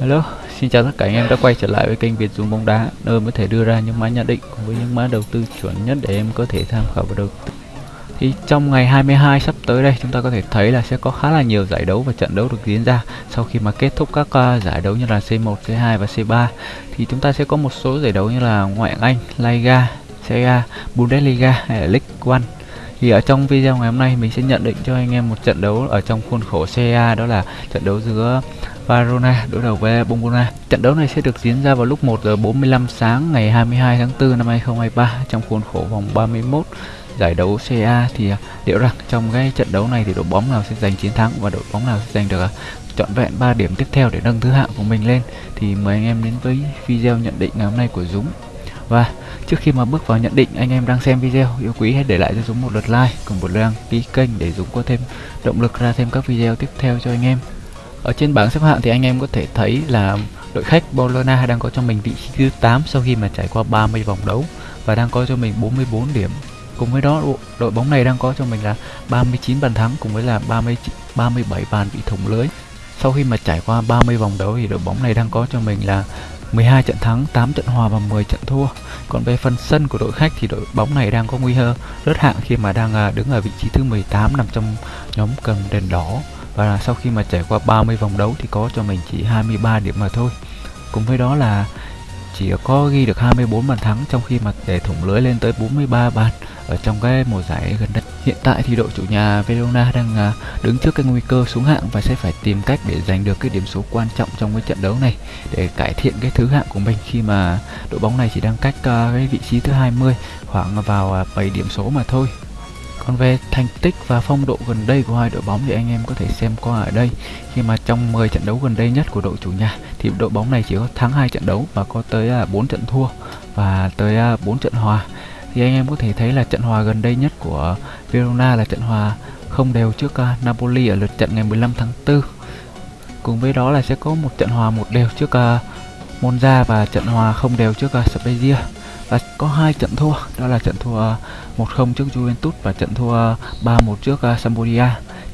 Hello, xin chào tất cả anh em đã quay trở lại với kênh Việt Dũng bóng đá. Nơi có thể đưa ra những mã nhận định cùng với những mã đầu tư chuẩn nhất để em có thể tham khảo và đầu tư. Thì trong ngày 22 sắp tới đây chúng ta có thể thấy là sẽ có khá là nhiều giải đấu và trận đấu được diễn ra. Sau khi mà kết thúc các uh, giải đấu như là C1, C2 và C3 thì chúng ta sẽ có một số giải đấu như là Ngoại hạng Anh, Liga, Serie A, Bundesliga hay là League One. Thì ở trong video ngày hôm nay mình sẽ nhận định cho anh em một trận đấu ở trong khuôn khổ CA đó là trận đấu giữa Varona đối đầu với Bombona. Trận đấu này sẽ được diễn ra vào lúc 1 giờ 45 sáng ngày 22 tháng 4 năm 2023 trong khuôn khổ vòng 31 giải đấu CA thì à, liệu rằng trong cái trận đấu này thì đội bóng nào sẽ giành chiến thắng và đội bóng nào sẽ giành được à, trọn vẹn 3 điểm tiếp theo để nâng thứ hạng của mình lên? Thì mời anh em đến với video nhận định ngày hôm nay của Dũng. Và trước khi mà bước vào nhận định, anh em đang xem video, yêu quý hãy để lại cho Dũng một lượt like cùng một lượt đăng ký kênh để Dũng có thêm động lực ra thêm các video tiếp theo cho anh em ở trên bảng xếp hạng thì anh em có thể thấy là đội khách Bologna đang có cho mình vị trí thứ 8 sau khi mà trải qua 30 vòng đấu và đang có cho mình 44 điểm. Cùng với đó đội bóng này đang có cho mình là 39 bàn thắng cùng với là 30 37 bàn bị thủng lưới. Sau khi mà trải qua 30 vòng đấu thì đội bóng này đang có cho mình là 12 trận thắng, 8 trận hòa và 10 trận thua. Còn về phần sân của đội khách thì đội bóng này đang có nguy cơ rớt hạng khi mà đang à, đứng ở vị trí thứ 18 nằm trong nhóm cầm đèn đỏ và là sau khi mà trải qua 30 vòng đấu thì có cho mình chỉ 23 điểm mà thôi cùng với đó là chỉ có ghi được 24 bàn thắng trong khi mà để thủng lưới lên tới 43 bàn ở trong cái mùa giải gần đây. Hiện tại thì đội chủ nhà Verona đang à, đứng trước cái nguy cơ xuống hạng và sẽ phải tìm cách để giành được cái điểm số quan trọng trong cái trận đấu này để cải thiện cái thứ hạng của mình khi mà đội bóng này chỉ đang cách à, cái vị trí thứ 20 khoảng vào à, 7 điểm số mà thôi. Còn về thành tích và phong độ gần đây của hai đội bóng thì anh em có thể xem qua ở đây. Khi mà trong 10 trận đấu gần đây nhất của đội chủ nhà, thì đội bóng này chỉ có thắng hai trận đấu và có tới à, 4 trận thua và tới à, 4 trận hòa. Thì anh em có thể thấy là trận hòa gần đây nhất của Verona là trận hòa không đều trước à, Napoli ở lượt trận ngày 15 tháng 4. Cùng với đó là sẽ có một trận hòa một đều trước Monza và trận hòa không đều trước Spezia và có hai trận thua, đó là trận thua 1-0 trước Juventus và trận thua 3-1 trước uh, Sampdoria.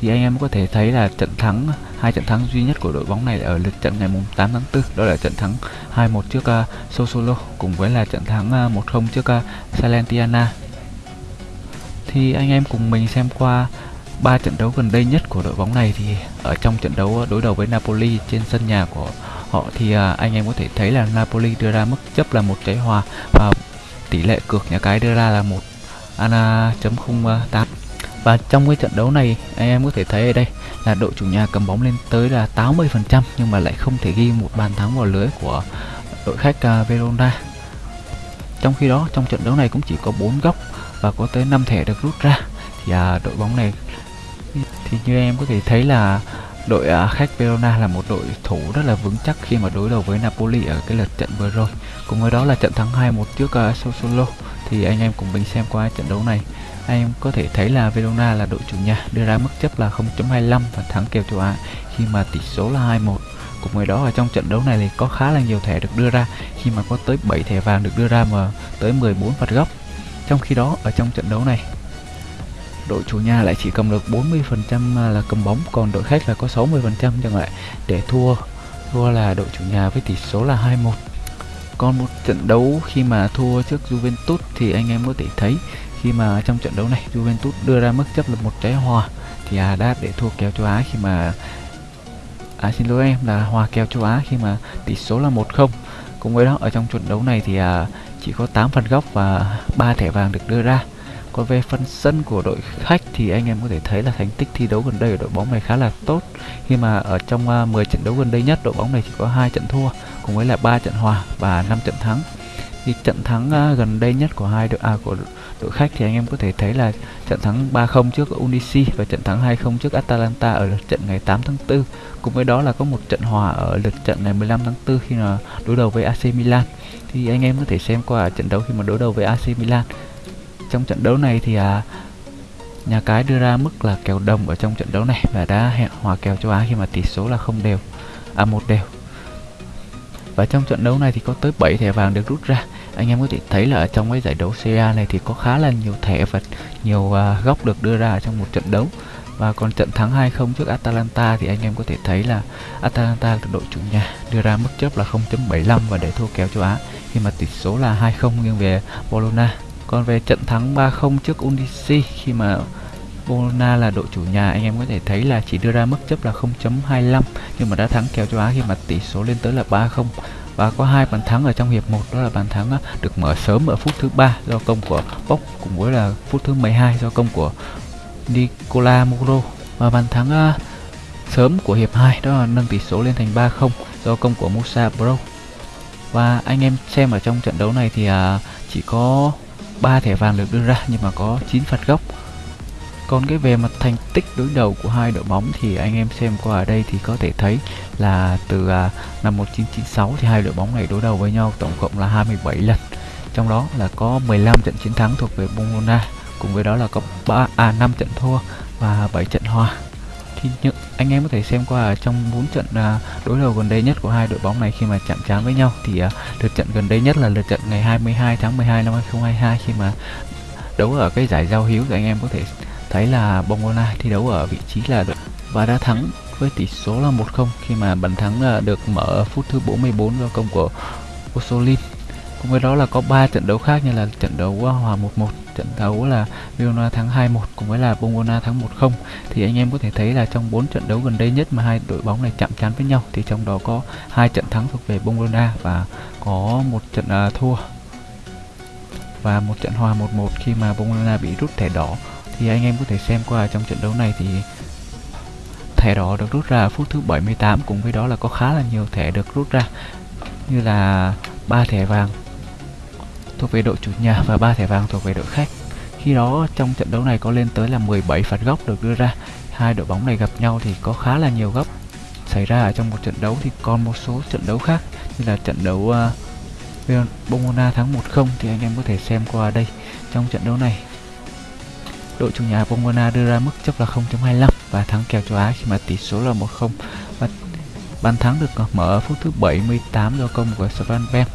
Thì anh em có thể thấy là trận thắng hai trận thắng duy nhất của đội bóng này ở lượt trận ngày 8 tháng 4 đó là trận thắng 2-1 trước à, uh, Sosolo cùng với là trận thắng à, uh, 1-0 trước uh, Salernitana. Thì anh em cùng mình xem qua ba trận đấu gần đây nhất của đội bóng này. Thì ở trong trận đấu đối đầu với Napoli trên sân nhà của họ thì à, anh em có thể thấy là Napoli đưa ra mức chấp là một trái hòa và tỷ lệ cược nhà cái đưa ra là một ana chấm không à, tám. Và trong cái trận đấu này anh em có thể thấy ở đây là đội chủ nhà cầm bóng lên tới là 80% nhưng mà lại không thể ghi một bàn thắng vào lưới của đội khách uh, Verona. Trong khi đó trong trận đấu này cũng chỉ có 4 góc và có tới 5 thẻ được rút ra. Thì uh, đội bóng này thì như em có thể thấy là đội uh, khách Verona là một đội thủ rất là vững chắc khi mà đối đầu với Napoli ở cái lượt trận vừa rồi. Cùng với đó là trận thắng 2-1 trước uh, Sassuolo thì anh em cùng mình xem qua trận đấu này. Anh em có thể thấy là Verona là đội chủ nhà, đưa ra mức chấp là 0.25 và thắng kèo châu Á khi mà tỷ số là 2-1 cùng với đó ở trong trận đấu này thì có khá là nhiều thẻ được đưa ra. Khi mà có tới 7 thẻ vàng được đưa ra mà tới 14 phạt góc. Trong khi đó, ở trong trận đấu này, đội chủ nhà lại chỉ cầm được 40% là cầm bóng, còn đội khách là có 60% chẳng lại để thua thua là đội chủ nhà với tỷ số là 2-1 còn một trận đấu khi mà thua trước Juventus thì anh em có thể thấy khi mà trong trận đấu này Juventus đưa ra mức chấp là một trái hòa thì à, đã để thua kèo châu Á khi mà à, xin lỗi em là hòa kèo châu Á khi mà tỷ số là 1-0 cùng với đó ở trong trận đấu này thì à, chỉ có 8 phần góc và 3 thẻ vàng được đưa ra. Còn về phần sân của đội khách thì anh em có thể thấy là thành tích thi đấu gần đây của đội bóng này khá là tốt. Khi mà ở trong à, uh, 10 trận đấu gần đây nhất đội bóng này chỉ có hai trận thua cùng với là ba trận hòa và 5 trận thắng. Thì trận thắng à, gần đây nhất của hai đội à, của đội khách thì anh em có thể thấy là trận thắng 3-0 trước Unisi và trận thắng 2-0 trước Atalanta ở lượt trận ngày 8 tháng 4 cùng với đó là có một trận hòa ở lượt trận ngày 15 tháng 4 khi mà đối đầu với AC Milan. Thì anh em có thể xem qua trận đấu khi mà đối đầu với AC Milan. Trong trận đấu này thì à, nhà cái đưa ra mức là kèo đồng ở trong trận đấu này và đã hẹn hòa kèo châu Á khi mà tỷ số là không đều à một đều và trong trận đấu này thì có tới 7 thẻ vàng được rút ra. Anh em có thể thấy là ở trong cái giải đấu CA này thì có khá là nhiều thẻ và nhiều uh, góc được đưa ra trong một trận đấu. Và còn trận thắng 2-0 trước Atalanta thì anh em có thể thấy là Atalanta là đội chủ nhà đưa ra mức chấp là 0.75 và để thua kèo châu Á. Khi mà tỷ số là 2-0 nghiêng về Bologna. Còn về trận thắng 3-0 trước Undici khi mà Bologna là đội chủ nhà, anh em có thể thấy là chỉ đưa ra mức chấp là 0.25 nhưng mà đã thắng kèo châu Á khi mà tỷ số lên tới là 3-0 và có hai bàn thắng ở trong hiệp 1 đó là bàn thắng được mở sớm ở phút thứ ba do công của Bốc cùng với là phút thứ 12 do công của Nicola Muro và bàn thắng sớm của hiệp 2 đó là nâng tỷ số lên thành 3-0 do công của Musa Bro. Và anh em xem ở trong trận đấu này thì à, chỉ có 3 thẻ vàng được đưa ra, nhưng mà có 9 phạt góc. Còn cái về mặt thành tích đối đầu của hai đội bóng thì anh em xem qua ở đây thì có thể thấy là từ uh, năm 1996 thì hai đội bóng này đối đầu với nhau tổng cộng là 27 lần. Trong đó là có 15 trận chiến thắng thuộc về Bologna cùng với đó là có 3 à 5 trận thua và 7 trận hòa thì những anh em có thể xem qua trong 4 trận à, đối đầu gần đây nhất của hai đội bóng này khi mà chạm trán với nhau thì à, lượt trận gần đây nhất là lượt trận ngày 22 tháng 12 năm 2022 khi mà đấu ở cái giải giao hữu thì anh em có thể thấy là Bongona thi đấu ở vị trí là đội và đã thắng với tỷ số là 1-0 khi mà bàn thắng à, được mở ở phút thứ 44 do công của Osolin. Cùng với đó là có 3 trận đấu khác như là trận đấu à, hòa 1-1, trận đấu là Verona thắng 2-1 cùng với là Bologna thắng 1-0 thì anh em có thể thấy là trong 4 trận đấu gần đây nhất mà hai đội bóng này chạm trán với nhau thì trong đó có hai trận thắng thuộc về Bologna và có một trận uh, thua và một trận hòa 1-1 khi mà Bologna bị rút thẻ đỏ thì anh em có thể xem qua trong trận đấu này thì thẻ đỏ được rút ra ở phút thứ 78 cùng với đó là có khá là nhiều thẻ được rút ra như là ba thẻ vàng thuộc về đội chủ nhà và ba thẻ vàng thuộc về đội khách. Khi đó trong trận đấu này có lên tới là 17 phạt góc được đưa ra. Hai đội bóng này gặp nhau thì có khá là nhiều góc xảy ra ở trong một trận đấu thì còn một số trận đấu khác như là trận đấu uh, Bomona thắng 1-0 thì anh em có thể xem qua đây. Trong trận đấu này đội chủ nhà Bomona đưa ra mức chấp là 0.25 và thắng kèo châu Á khi mà tỷ số là 1-0 và bàn thắng được mở ở phút thứ 78 do công của Svan Ben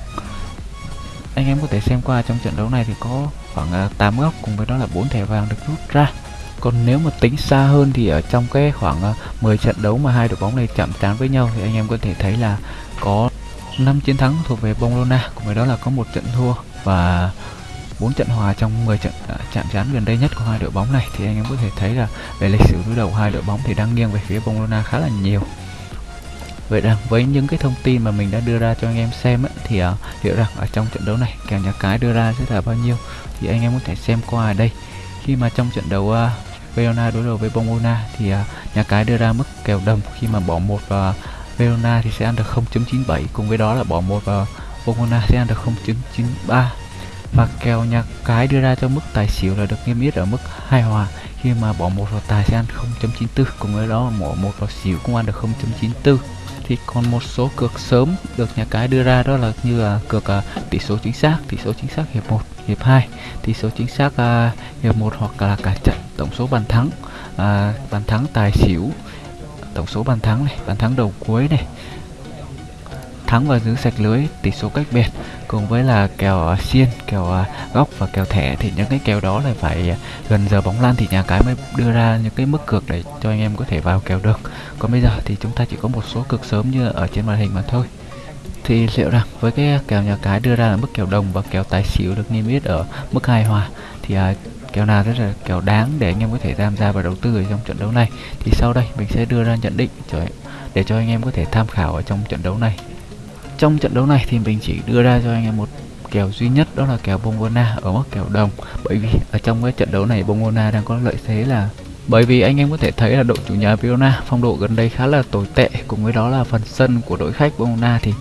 anh em có thể xem qua trong trận đấu này thì có khoảng à, 8 góc cùng với đó là 4 thẻ vàng được rút ra. Còn nếu mà tính xa hơn thì ở trong cái khoảng à, 10 trận đấu mà hai đội bóng này chạm trán với nhau thì anh em có thể thấy là có 5 chiến thắng thuộc về Bologna cùng với đó là có một trận thua. Và 4 trận hòa trong 10 trận à, chạm trán gần đây nhất của hai đội bóng này thì anh em có thể thấy là về lịch sử đối đầu hai đội bóng thì đang nghiêng về phía Barcelona khá là nhiều Vậy rằng với những cái thông tin mà mình đã đưa ra cho anh em xem ấy, thì à, liệu rằng ở trong trận đấu này kèo nhà cái đưa ra sẽ là bao nhiêu thì anh em có thể xem qua ở đây. Khi mà trong trận đấu à, Verona đối đầu với Bomona thì à, nhà cái đưa ra mức kèo đồng khi mà bỏ một vào Verona thì sẽ ăn được 0.97 cùng với đó là bỏ một vào Bomona sẽ ăn được 0.93 và kèo nhà cái đưa ra cho mức tài xỉu là được niêm yết ở mức hai hòa. Khi mà bỏ một vào tài sẽ ăn 0.94 cùng với đó bỏ một vào xỉu cũng ăn được 0.94 thì còn một số cược sớm được nhà cái đưa ra đó là như là cược uh, tỷ số chính xác tỷ số chính xác hiệp 1 hiệp 2 tỷ số chính xác uh, hiệp 1 hoặc là cả trận tổng số bàn thắng uh, bàn thắng tài xỉu tổng số bàn thắng này bàn thắng đầu cuối này. Thắng và giữ sạch lưới tỷ số cách biệt cùng với là kèo uh, xiên kèo à, uh, góc và kèo thẻ thì những cái kèo đó là phải uh, gần giờ bóng lan thì nhà cái mới đưa ra những cái mức cược để cho anh em có thể vào kèo được. Còn bây giờ thì chúng ta chỉ có một số cược sớm như ở trên màn hình mà thôi. Thì liệu rằng với cái kèo nhà cái đưa ra là mức kèo đồng và kèo tài xỉu được niêm yết ở mức hài hòa thì uh, kèo nào rất là kèo đáng để anh em có thể tham gia và đầu tư ở trong trận đấu này? Thì sau đây mình sẽ đưa ra nhận định để cho anh em có thể tham khảo ở trong trận đấu này trong trận đấu này thì mình chỉ đưa ra cho anh em một kèo duy nhất, đó là kèo Bongona ở mức kèo đồng. Bởi vì ở trong cái trận đấu này Bongona đang có lợi thế là, bởi vì anh em có thể thấy là đội chủ nhà Verona phong độ gần đây khá là tồi tệ, cùng với đó là phần sân của đội khách Bongona thì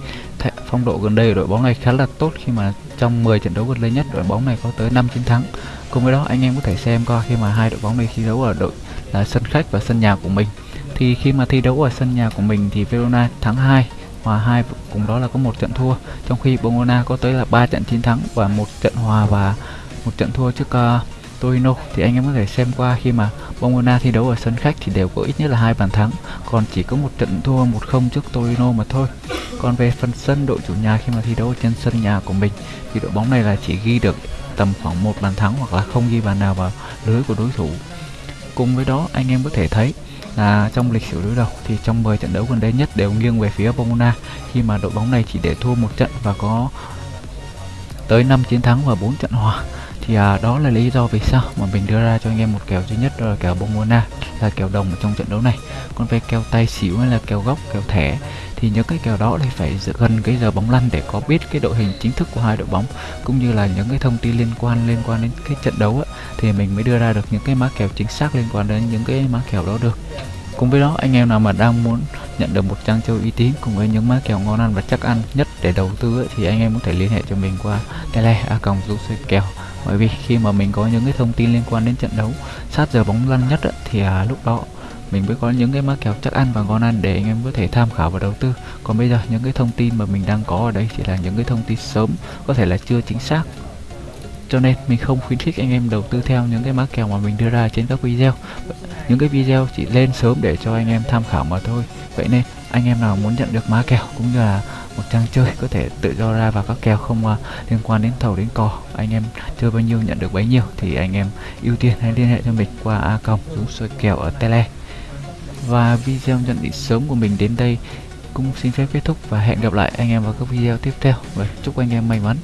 phong độ gần đây của đội bóng này khá là tốt khi mà trong 10 trận đấu gần đây nhất đội bóng này có tới 5 chiến thắng. Cùng với đó, anh em có thể xem qua khi mà hai đội bóng này thi đấu ở đội là sân khách và sân nhà của mình. Thì khi mà thi đấu ở sân nhà của mình thì Verona thắng 2 hòa hai cùng đó là có một trận thua. Trong khi Bologna có tới là ba trận chiến thắng và một trận hòa và một trận thua trước uh, Torino thì anh em có thể xem qua khi mà Bologna thi đấu ở sân khách thì đều có ít nhất là hai bàn thắng. Còn chỉ có một trận thua một không trước Torino mà thôi. Còn về phần sân đội chủ nhà khi mà thi đấu trên sân nhà của mình thì đội bóng này là chỉ ghi được tầm khoảng một bàn thắng hoặc là không ghi bàn nào vào lưới của đối thủ. Cùng với đó anh em có thể thấy là trong lịch sử đối đầu thì trong 10 trận đấu gần đây nhất đều nghiêng về phía Pomona. Khi mà đội bóng này chỉ để thua một trận và có tới 5 chiến thắng và 4 trận hòa thì à, đó là lý do vì sao mà mình đưa ra cho anh em một kèo duy nhất đó là kèo Bomona là kèo đồng ở trong trận đấu này. Còn về kèo tay xỉu hay là kèo góc kèo thẻ thì những cái kèo đó thì phải gần cái giờ bóng lăn để có biết cái đội hình chính thức của hai đội bóng cũng như là những cái thông tin liên quan liên quan đến cái trận đấu á, thì mình mới đưa ra được những cái mã kèo chính xác liên quan đến những cái mã kèo đó được. Cùng với đó anh em nào mà đang muốn nhận được một trang chơi uy tín cùng với những mã kèo ngon ăn và chắc ăn nhất để đầu tư ấy, thì anh em có thể liên hệ cho mình qua tele a còng kèo. Bởi vì khi mà mình có những cái thông tin liên quan đến trận đấu sát giờ bóng lăn nhất ấy, thì à, lúc đó mình mới có những cái mã kèo chắc ăn và ngon ăn để anh em có thể tham khảo và đầu tư. Còn bây giờ những cái thông tin mà mình đang có ở đây chỉ là những cái thông tin sớm có thể là chưa chính xác. Cho nên mình không khuyến khích anh em đầu tư theo những cái mã kèo mà mình đưa ra trên các video. Những cái video chỉ lên sớm để cho anh em tham khảo mà thôi. Vậy nên anh em nào muốn nhận được mã kèo cũng như là một trang chơi có thể tự do ra vào các kèo không uh, liên quan đến thầu đến cò anh em chơi bao nhiêu nhận được bấy nhiêu thì anh em ưu tiên hãy liên hệ cho mình qua a cộng dũng soi kèo ở tele và video nhận định sớm của mình đến đây cũng xin phép kết thúc và hẹn gặp lại anh em vào các video tiếp theo. Và chúc anh em may mắn.